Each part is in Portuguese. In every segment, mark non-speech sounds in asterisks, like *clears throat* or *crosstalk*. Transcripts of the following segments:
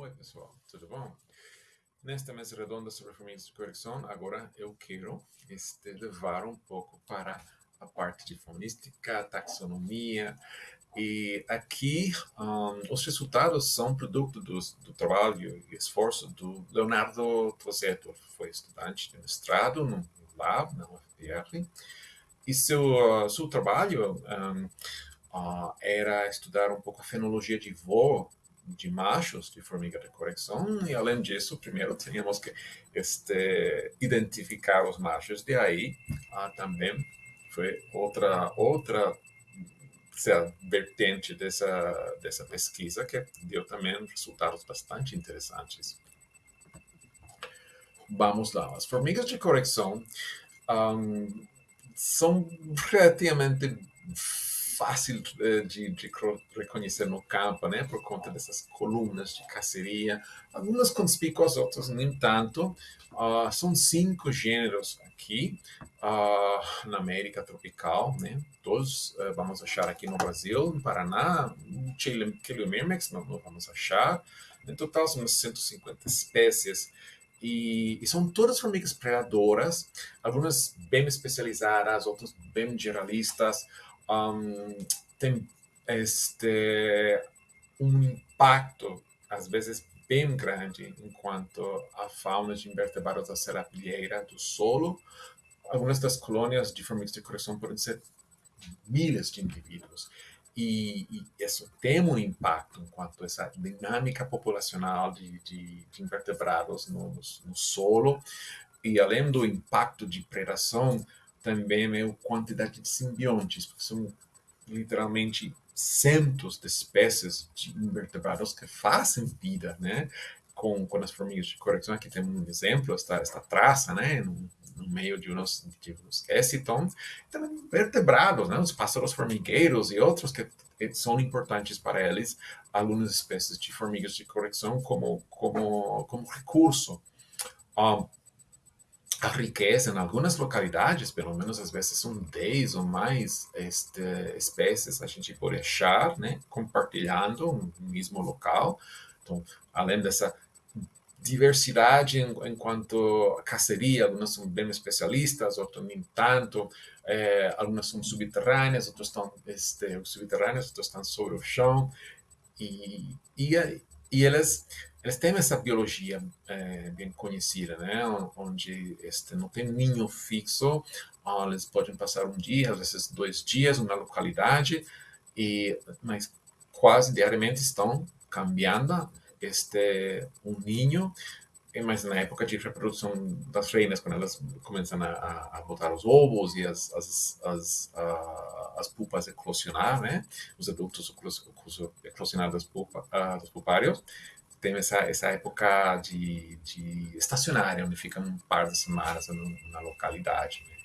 Oi, pessoal, tudo bom? Nesta mesa redonda sobre formigas de correção, agora eu quero este, levar um pouco para a parte de fonística, taxonomia, e aqui um, os resultados são produto do, do, trabalho e esforço do Leonardo Tosetto, foi estudante de mestrado no Lab, na UFPR, e seu, uh, seu trabalho um, uh, era estudar um pouco a fenologia de voo de machos de formiga de correção e além disso primeiro *laughs* tínhamos que este identificar os machos. De aí ah, também foi outra outra sei, vertente dessa dessa pesquisa que deu também resultados bastante interessantes. Vamos lá. As formigas de correção um, são relativamente fácil eh, de, de, reconhecer no campo, né, por conta dessas colunas de caceria, algumas conspícuas, outras nem tanto. Uh, são cinco gêneros aqui uh, na América tropical, né? Todos uh, vamos achar aqui no Brasil, no Paraná, Chiliomyrmex não, não vamos achar. Em total são umas 150 espécies. E, e, são todas formigas predadoras, algumas bem especializadas, outras bem generalistas um, tem este um impacto às vezes bem grande enquanto a fauna de invertebrados da serapilheira do solo. Algumas das colônias de formigas de correção podem ser milhares de indivíduos. E, e, isso tem um impacto enquanto essa dinâmica populacional de, de, de invertebrados no, no, no, solo. E além do impacto de predação, também é a quantidade de simbiontes, porque são literalmente centos de espécies de invertebrados que fazem vida, né? Com, com as formigas de correção, aqui tem um exemplo, esta, esta traça, né? No, no meio de uns, de eciton, também invertebrados, né? Os pássaros formigueiros e outros que, são importantes para eles, algumas espécies de formigas de correção como, como, como recurso. Um, a riqueza em algumas localidades, pelo menos às vezes são 10 ou mais este, espécies a gente pode achar, né, compartilhando um mesmo local. Então, além dessa diversidade em, enquanto a caceria, algumas são bem especialistas, outras nem tanto, é, algumas são subterrâneas, outras estão este, subterrâneas, outras estão sobre o chão, e, e, e elas eles têm essa biologia é, bem conhecida, né? Onde este, não tem ninho fixo, eles podem passar um dia, às vezes dois dias, na localidade, e mas quase diariamente estão cambiando este um ninho, mas na época de reprodução das reinas, quando elas começam a, a botar os ovos e as, as, as, a, as pupas eclosionar, né? Os adultos eclosionar das, pupa, dos pupários, tem essa, essa época de, de estacionária, onde ficam um par de semanas na localidade. Né?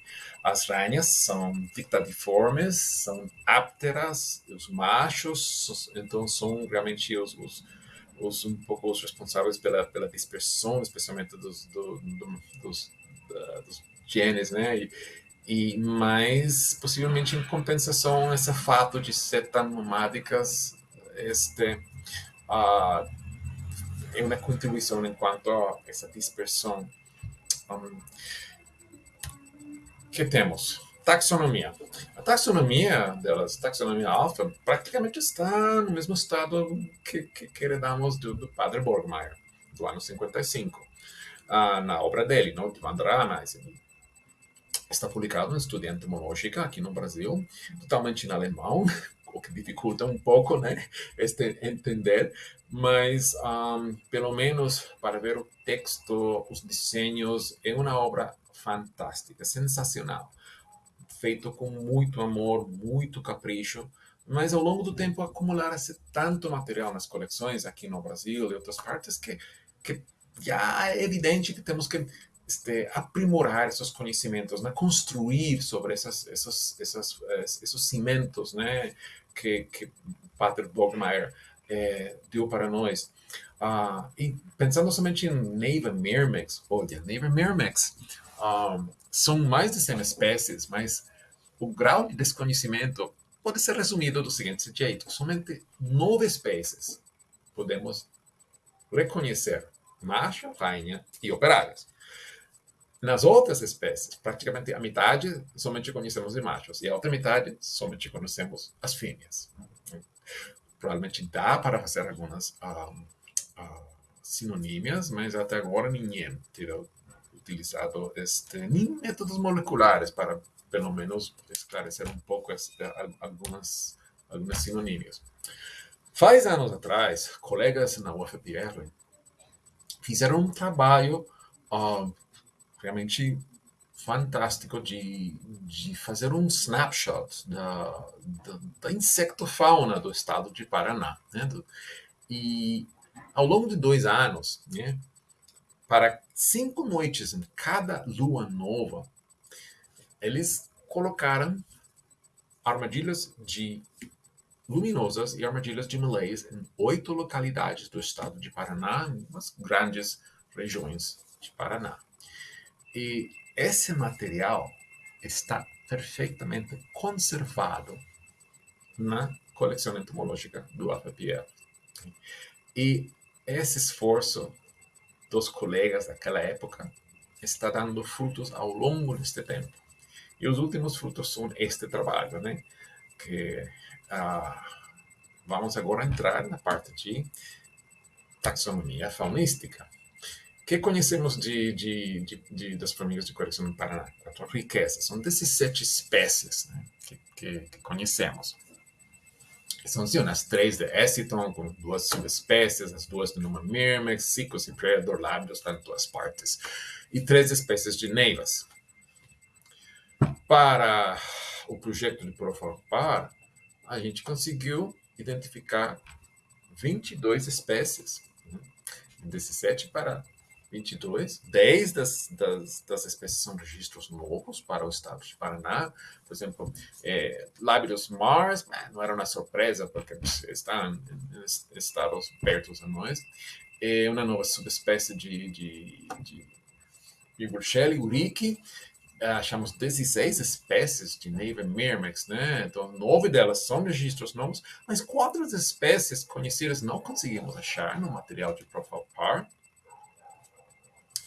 As rainhas são dictadiformes, são ápteras, os machos, então são realmente os, os, os um pouco os responsáveis pela, pela dispersão, especialmente dos, do, do, dos, da, dos genes, né? E, e mais possivelmente em compensação esse fato de ser tão nomádicas este uh, é uma contribuição enquanto a essa dispersão. Um, que temos? Taxonomia. A taxonomia delas, taxonomia alfa, praticamente está no mesmo estado que, que, que do, do padre Borgmeier, do ano 55, ah, na obra dele, no Andraanálise. Está publicado no Estudo Entomológica aqui no Brasil, totalmente em alemão, *laughs* o que dificulta um pouco, né, este entender, mas um, pelo menos para ver o texto, os desenhos, é uma obra fantástica, sensacional, feito com muito amor, muito capricho, mas ao longo do tempo acumular-se tanto material nas coleções aqui no Brasil e outras partes que, que já é evidente que temos que este, aprimorar esses conhecimentos, construir sobre esses cimentos que, que Padre Bogmeier deu para nós. Uh, e pensando somente em Neiva Mirmex, olha, Neiva Mirmex, um, são mais de 100 espécies, mas o grau de desconhecimento pode ser resumido do seguinte jeito: somente nove espécies podemos reconhecer macho, rainha e operários. Nas outras espécies, praticamente a metade somente conhecemos de machos e a outra metade somente conhecemos as fêmeas. Provavelmente dá para fazer algumas uh, uh, sinonímias, mas até agora ninguém tirou utilizado este, nem métodos moleculares para, pelo menos, esclarecer um pouco este, algumas, algumas sinonímias. Faz anos atrás, colegas na UFPR fizeram um trabalho uh, realmente fantástico de, de fazer um snapshot da, da, da insectofauna do estado de Paraná. Né? E ao longo de dois anos, né, para cinco noites em cada lua nova, eles colocaram armadilhas de luminosas e armadilhas de malays em oito localidades do estado de Paraná, em umas grandes regiões de Paraná. E esse material está perfeitamente conservado na coleção entomológica do AFPR. E esse esforço dos colegas daquela época está dando frutos ao longo deste tempo. E os últimos frutos são este trabalho, né? Que ah, vamos agora entrar na parte de taxonomia faunística que conhecemos de, de, de, de, das formigas de coração no Paraná? A riqueza. São 17 espécies né, que, que, que, conhecemos. São sim, as três de Essiton, com duas subespécies, as duas do Numa Myrmex, Cicos e Predador Lábios, tá em duas partes, e três espécies de neivas. Para o projeto de Profalpar, a gente conseguiu identificar 22 espécies, né, 17 para 22, 10 das, das, das espécies são registros novos para o estado de Paraná. Por exemplo, é, Mars, não era uma surpresa, porque estão em estados perto a nós. É uma nova subespécie de, de, de, Urique. Achamos 16 espécies de Neiva Myrmex, né? Então, nove delas são registros novos, mas quatro espécies conhecidas não conseguimos achar no material de Profile Par.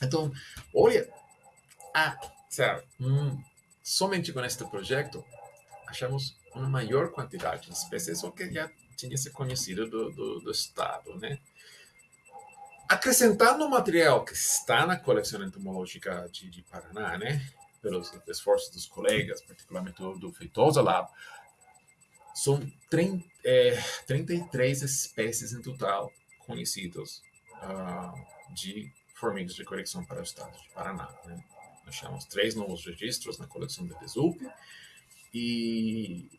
Então, olha, ah, sério, hum, somente com este projeto achamos uma maior quantidade de espécies o que já tinha se conhecido do, do, do Estado, né? Acrescentando o material que está na coleção entomológica de, de Paraná, né? Pelos esforços dos colegas, particularmente do, do Feitosa Lab, são 30, é, 33 espécies em total conhecidas uh, de formigas de correção para o estado de Paraná. Né? Nós chamamos três novos registros na coleção de Desup e,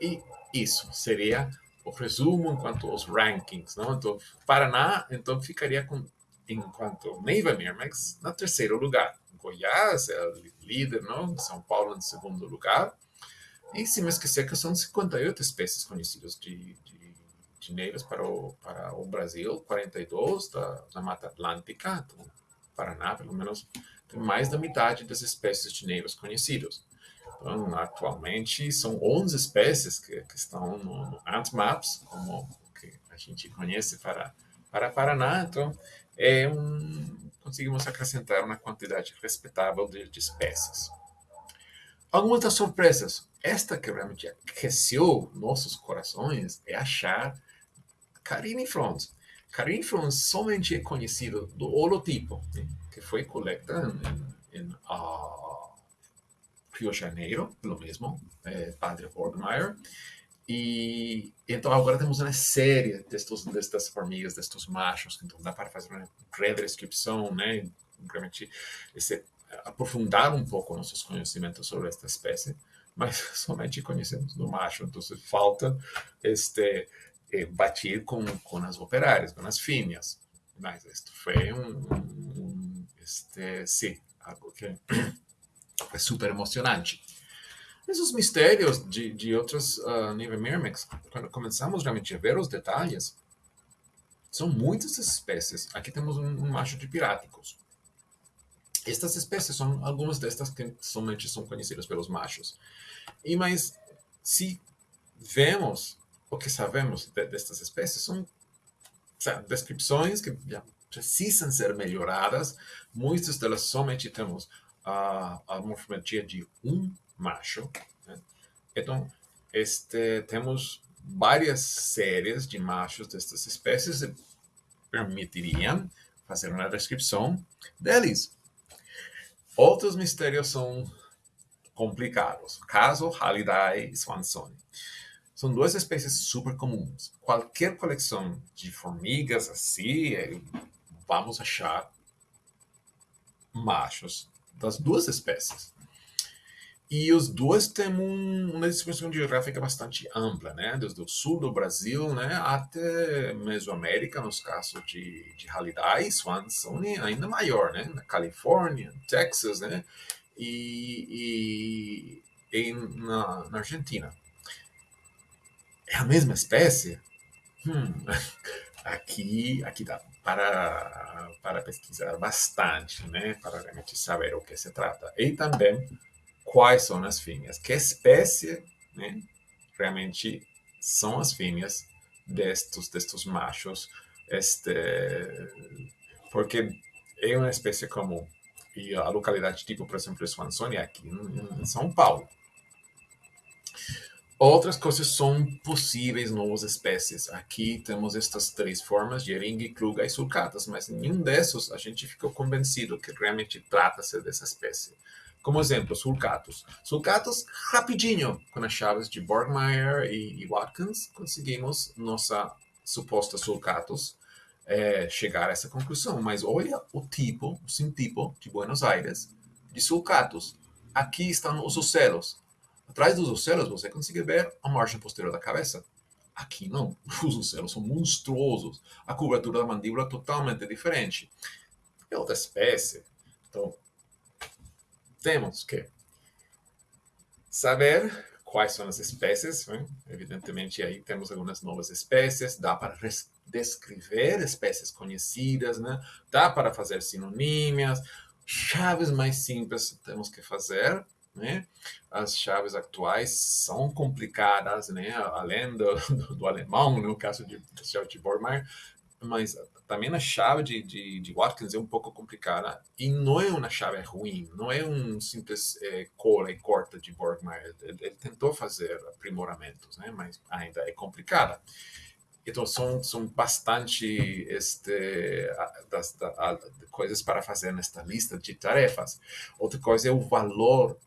e isso seria o resumo enquanto os rankings. Não? Então, Paraná então ficaria com, enquanto Neiva Mirmex, na terceiro lugar. Goiás é líder, não? São Paulo em segundo lugar. E se me esquecer que são 58 espécies conhecidas de, de chinelos para o, para o Brasil, 42 da, da Mata Atlântica, do Paraná, pelo menos, tem mais da metade das espécies de negros conhecidas. Então, atualmente, são 11 espécies que, que estão no, no AntMaps, como que a gente conhece para, para Paraná. Então, é um, conseguimos acrescentar uma quantidade respeitável de, de espécies. Algumas das surpresas. Esta que realmente aqueceu nossos corações é achar Carinifrons. Carinifrons somente é conhecido do holotipo, né, que foi coletado em, em uh, Rio de Janeiro, pelo mesmo é, Padre Borgmeier. E então agora temos uma série destes, destas formigas, destes machos, então dá para fazer uma breve descrição, né? Realmente esse, aprofundar um pouco nossos conhecimentos sobre esta espécie, mas *laughs* somente conhecemos do macho, então falta este eh, batir com, com as operárias, com as fêmeas. Mas isto foi um, um este, sim, algo que *clears throat* é super emocionante. Esses mistérios de, de outros uh, nível quando começamos realmente a ver os detalhes, são muitas espécies. Aqui temos um, um macho de piráticos. Estas espécies são algumas destas que somente são conhecidas pelos machos. E mas se vemos o que sabemos de, destas espécies são descrições que precisam ser melhoradas. Muitas delas somente temos a, a morfologia de um macho. Né? Então, este, temos várias séries de machos destas espécies que permitiriam fazer uma descrição deles. Outros mistérios são complicados. Caso Halliday e Swansoni. São duas espécies super comuns. Qualquer coleção de formigas assim, é, vamos achar machos das duas espécies. E os dois têm um, uma distribuição geográfica bastante ampla, né? Desde o sul do Brasil né? até Mesoamérica, nos casos de, de Halliday, Swansone, ainda maior, né? Na Califórnia, Texas, né? E, e, e na, na, Argentina. É a mesma espécie? Hum, *laughs* aqui, aqui dá para, para pesquisar bastante, né? Para realmente saber o que se trata. E também quais são as fêmeas, que espécie né, realmente são as fêmeas destes, destes machos, este, porque é uma espécie comum. E a localidade tipo, por exemplo, Swansone, aqui em São Paulo. Outras coisas são possíveis novas espécies. Aqui temos estas três formas, Jeringue, Kluga e Sulcatas, mas nenhum desses a gente ficou convencido que realmente trata-se dessa espécie. Como exemplo, sulcatos. Sulcatos, rapidinho, com as chaves de Borgmeier e, e Watkins, conseguimos nossa suposta sulcatos é, chegar a essa conclusão. Mas olha o tipo, o sintipo de Buenos Aires de sulcatos. Aqui estão os ocelos. Atrás dos ocelos você consegue ver a margem posterior da cabeça. Aqui não. *laughs* Os ocelos são monstruosos. A cobertura da mandíbula é totalmente diferente. É outra espécie. Então, temos que saber quais são as espécies. Evidentemente, aí temos algumas novas espécies. Dá para descrever espécies conhecidas, né? dá para fazer sinonímias. Chaves mais simples temos que fazer. Né? As chaves atuais são complicadas, né? além do, *laughs* do, do alemão, no caso de, de Bormeier, mas também a chave de, de, de, Watkins é um pouco complicada e não é uma chave ruim, não é um simples é, cola e corta de Borgmeier. Ele, ele, tentou fazer aprimoramentos, né? mas ainda é complicada. Então, são, são bastante este, das, das, coisas para fazer nesta lista de tarefas. Outra coisa é o valor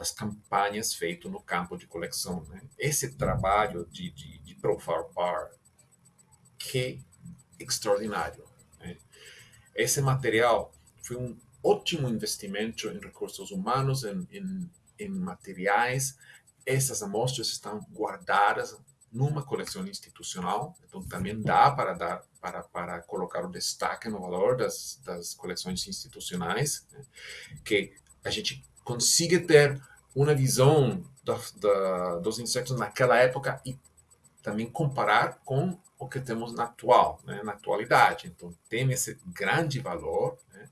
das campanhas feito no campo de coleção. Né? Esse trabalho de, de, de Profile Bar, que extraordinário. Né? Esse material foi um ótimo investimento em recursos humanos, em, em, em materiais. Essas amostras estão guardadas numa coleção institucional, então também dá para dar para, para colocar o destaque no valor das, das coleções institucionais, né? que a gente consiga ter uma visão da, da, dos insetos naquela época e também comparar com o que temos na atual, né, na atualidade. Então, tem esse grande valor, né,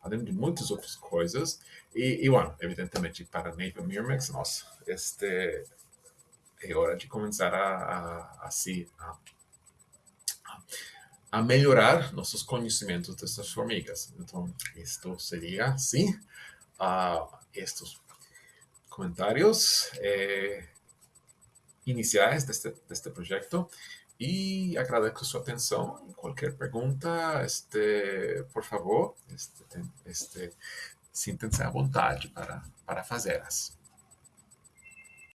além de muitas outras coisas. E, e bueno, evidentemente, para Naval Miramax, nossa, este, é hora de começar a, a, a, se, a, a melhorar nossos conhecimentos dessas formigas. Então, isto seria, sim, uh, estes comentários eh, iniciais deste, deste projeto. E agradeço sua atenção. Qualquer pergunta, este, por favor, este, este, sintam-se à vontade para, para fazê-las.